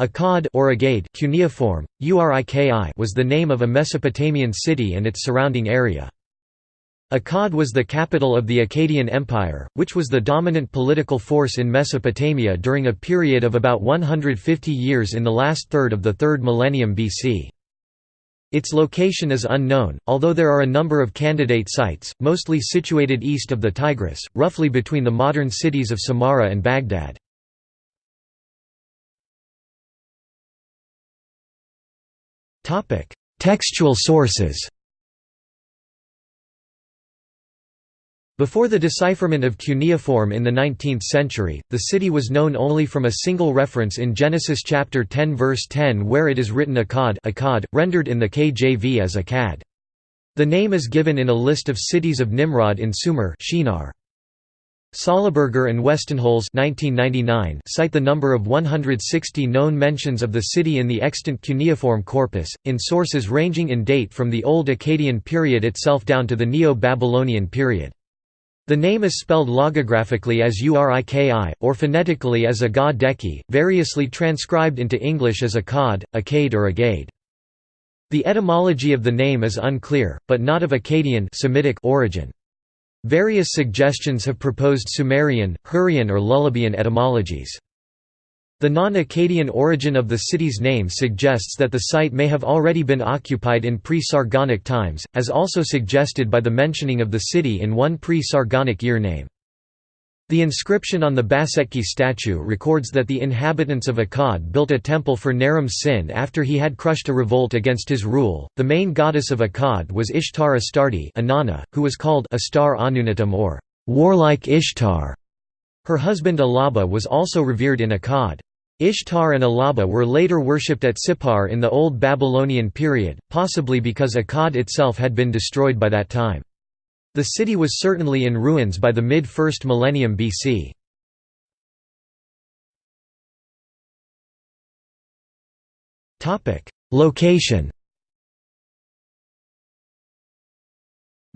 Akkad or Agade cuneiform, Uriki was the name of a Mesopotamian city and its surrounding area. Akkad was the capital of the Akkadian Empire, which was the dominant political force in Mesopotamia during a period of about 150 years in the last third of the 3rd millennium BC. Its location is unknown, although there are a number of candidate sites, mostly situated east of the Tigris, roughly between the modern cities of Samarra and Baghdad. Textual sources Before the decipherment of cuneiform in the 19th century, the city was known only from a single reference in Genesis chapter 10 verse 10 where it is written Akkad, Akkad rendered in the KJV as Akkad. The name is given in a list of cities of Nimrod in Sumer Shinar. Sallaberger and Westenholz cite the number of 160 known mentions of the city in the extant cuneiform corpus, in sources ranging in date from the Old Akkadian period itself down to the Neo-Babylonian period. The name is spelled logographically as Uriki, or phonetically as Deki, variously transcribed into English as Akkad, Akkad or Agade. The etymology of the name is unclear, but not of Akkadian Semitic origin. Various suggestions have proposed Sumerian, Hurrian or Lullubian etymologies. The non-Akkadian origin of the city's name suggests that the site may have already been occupied in pre-Sargonic times, as also suggested by the mentioning of the city in one pre-Sargonic year name. The inscription on the Bassetki statue records that the inhabitants of Akkad built a temple for Naram Sin after he had crushed a revolt against his rule. The main goddess of Akkad was Ishtar Astarti, Inanna, who was called Astar Anunatam or warlike Ishtar. Her husband Ilaba was also revered in Akkad. Ishtar and Ilaba were later worshipped at Sippar in the Old Babylonian period, possibly because Akkad itself had been destroyed by that time. The city was certainly in ruins by the mid-1st millennium BC. Location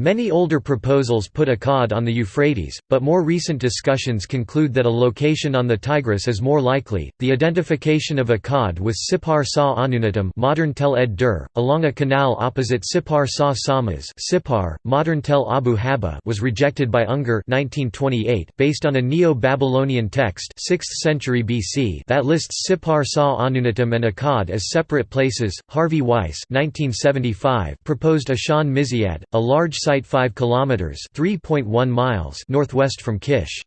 Many older proposals put Akkad on the Euphrates, but more recent discussions conclude that a location on the Tigris is more likely. The identification of Akkad with Sippar Sa Anunatam, modern Tel Ed Dur, along a canal opposite Sippar Sa Samas, Sippar, modern Tel Abu Haba, was rejected by Unger (1928) based on a Neo-Babylonian text, 6th century BC, that lists Sippar Sa Anunatam and Akkad as separate places. Harvey Weiss (1975) proposed Ishan Mizyad, a large site 5 kilometers (3.1 miles) northwest from Kish.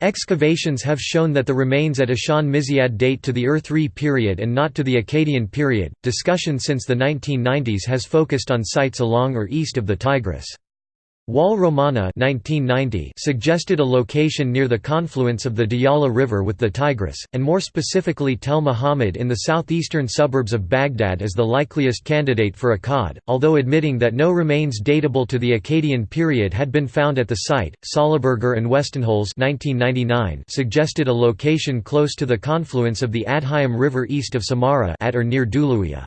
Excavations have shown that the remains at Ishan Mizyad date to the Ur-3 period and not to the Akkadian period. Discussion since the 1990s has focused on sites along or east of the Tigris. Wal Romana 1990 suggested a location near the confluence of the Diyala River with the Tigris, and more specifically Tel Muhammad in the southeastern suburbs of Baghdad as the likeliest candidate for Akkad, although admitting that no remains datable to the Akkadian period had been found at the site. Sallaberger and Westenholz 1999 suggested a location close to the confluence of the Adhaim River east of Samarra at or near Duluya.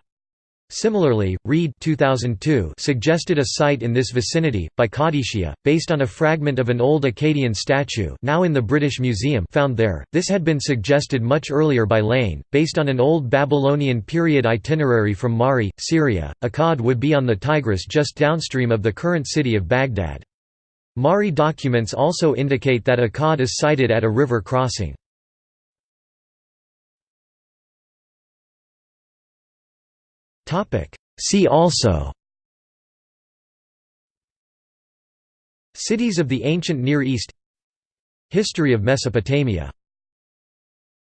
Similarly, Reade 2002 suggested a site in this vicinity, by Qadishia, based on a fragment of an old Akkadian statue now in the British Museum found there. This had been suggested much earlier by Lane, based on an old Babylonian period itinerary from Mari, Syria. Akkad would be on the Tigris just downstream of the current city of Baghdad. Mari documents also indicate that Akkad is sited at a river crossing. See also. Cities of the ancient Near East. History of Mesopotamia